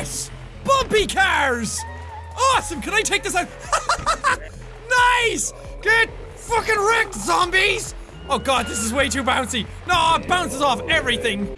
Yes! Bumpy cars! Awesome! Can I take this out? nice! Get fucking wrecked, zombies! Oh god, this is way too bouncy. No, it bounces off everything.